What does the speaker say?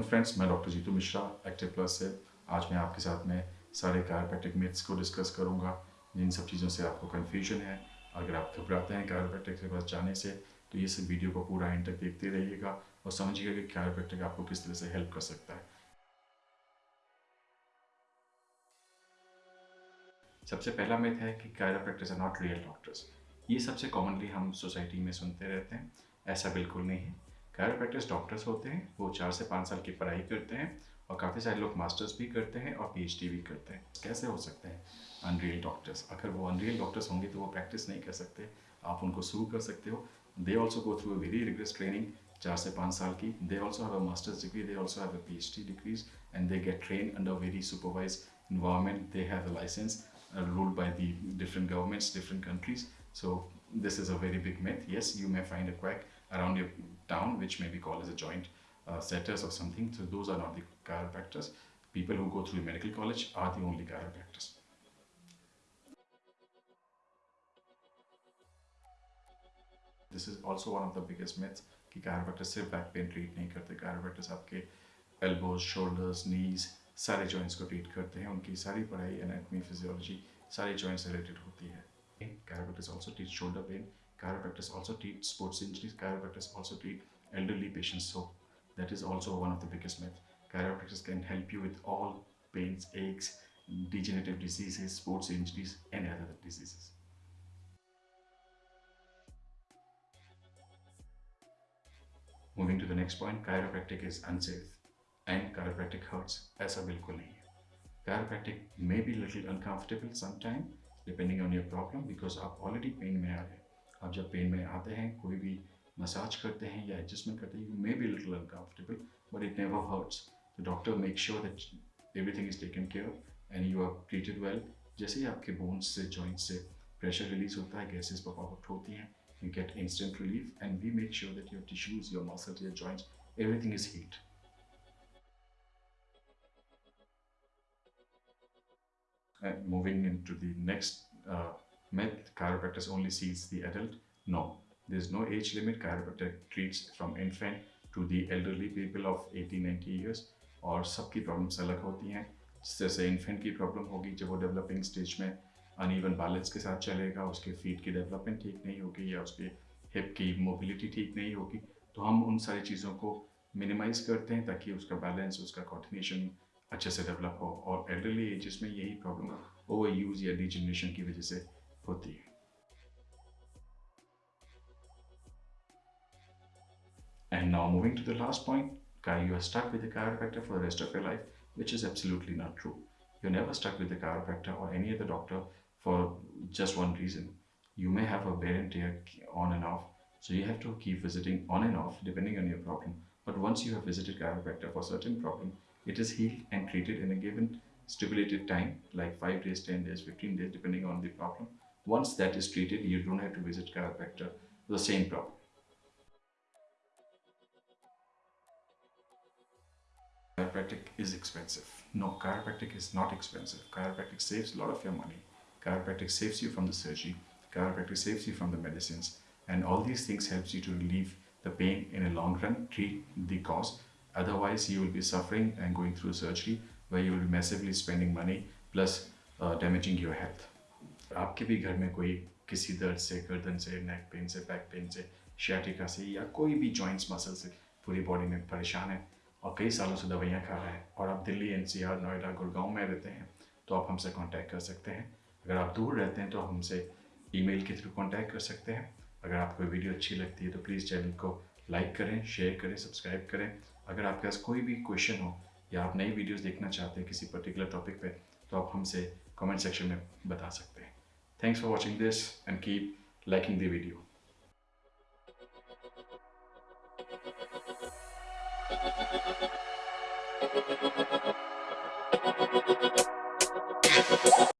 Welcome friends मैं doctor Jitu Mishra active plus से। आज मैं आपके साथ में सारे कायरोप्रैक्टिक मिथ्स को डिस्कस करूँगा, जिन सब चीज़ों से आपको कन्फ्यूज़न है। अगर आप घबराते हैं कायरोप्रैक्टिक के पास जाने से तो ये सब वीडियो को पूरा एंड तक देखते रहिएगा और समझिएगा कि कायरोप्रैक्टिक आपको किस तरह से हेल्प कर सकता है। सबसे पहला मिथ है कि chiropractics are not real doctors ये सबसे कॉमनली हम सोसाइटी में सुनते रहते हैं, ऐसा बिल्कुल नहीं है। कायरोप्रैक्टिस डॉक्टर्स होते हैं वो चार से पाँच साल की पढ़ाई करते हैं और काफ़ी सारे लोग मास्टर्स भी करते हैं और पीएचडी भी करते हैं। कैसे हो सकते हैं अनरियल डॉक्टर्स अगर वो अनरियल डॉक्टर्स होंगे तो वो प्रैक्टिस नहीं कर सकते। आप उनको सू कर सकते हो। They also go through a very rigorous training चार से पाँच साल की। They also have a masters degree they also have a D degrees and they get train under very supervise they have a license uh, ruled by the different governments different countries. So this is a very big myth. Yes you may find a quack around your town which may be called as a joint uh, setters or something. So those are not the chiropractors. People who go through medical college are the only chiropractors. This is also one of the biggest myths कि chiropractors सिर्फ़ back pain treat नहीं करते chiropractors आपके elbows, shoulders, knees सारे joints को treat करते हैं उनकी सारी पढ़ाई anatomy, physiology सारी joints related होती है chiropractors also teach shoulder pain chiropractors also treat sports injuries chiropractors also treat elderly patients so that is also one of the biggest myths chiropractors can help you with all pains aches degenerative diseases sports injuries and other diseases moving to the next point chiropractic is unsafe and chiropractic hurts ऐसा बिल्कुल नहीं है chiropractic may be little uncomfortable sometime depending on your problem because आप already pain में आ रहे हैं आप जब पेन में आते हैं कोई भी मसाज करते हैं या एडजस्टमेंट करते हैं you may be little uncomfortable but it never hurts the doctor make sure that everything is taken care and you are treated well जैसे ही आपके बोन्स से जॉइंट्स से प्रेशर रिलीज़ होता है गैसेज पॉप आउट होती हैं you get instant relief and we make sure that your tissues, your muscles, your joints, everything is healed. And moving into the next uh, Med chiropractors only sees the adult? No. There is no age limit. Chiropractor treats from infant to the elderly people of 80-90 years और सबकी problems अलग होती हैं जैसे infant की problem होगी, जब वो डेवलपिंग स्टेज में अनइवन बैलेंस के साथ चलेगा, उसके फीट की डेवलपमेंट ठीक नहीं होगी या उसके हिप की मोबिलिटी ठीक नहीं होगी तो हम उन सारी चीज़ों को मिनिमाइज करते हैं ताकि उसका बैलेंस उसका कॉर्डिनेशन अच्छे से डेवलप हो और एल्डरली एजेस में यही प्रॉब्लम ओवर यूज़ या डिजनरेशन की वजह से 40. And now moving to the last point, guy, you are stuck with a chiropractor for the rest of your life, which is absolutely not true. You're never stuck with a chiropractor or any other doctor for just one reason. You may have a wear and tear on and off, so you have to keep visiting on and off depending on your problem. But once you have visited chiropractor for certain problem, it is healed and treated in a given stipulated time, like 5 days, 10 days, 15 days, depending on the problem. Once that is treated, you don't have to visit chiropractor for the same problem. Chiropractic is expensive. No, chiropractic is not expensive. Chiropractic saves a lot of your money. Chiropractic saves you from the surgery. Chiropractic saves you from the medicines. And all these things helps you to relieve the pain in a long run, treat the cause. Otherwise, you will be suffering and going through surgery where you will be massively spending money plus uh, damaging your health. आपके भी घर में कोई किसी दर्द से, गर्दन से नेक पेन से बैक पेन से शियाटिका से या कोई भी जॉइंट्स मसल से पूरी बॉडी में परेशान है और कई सालों से दवाइयाँ खा रहा है और आप दिल्ली एनसीआर नोएडा, गुड़गांव में रहते हैं तो आप हमसे कांटेक्ट कर सकते हैं। अगर आप दूर रहते हैं तो हमसे ईमेल के थ्रू कांटेक्ट कर सकते हैं। अगर आपको वीडियो अच्छी लगती है तो प्लीज़ चैनल को लाइक करें शेयर करें सब्सक्राइब करें। अगर आपके पास कोई भी क्वेश्चन हो या आप नई वीडियोस देखना चाहते हैं किसी पर्टिकुलर टॉपिक पे तो आप हमसे कमेंट सेक्शन में बता सकते हैं। Thanks for watching this and keep liking the video.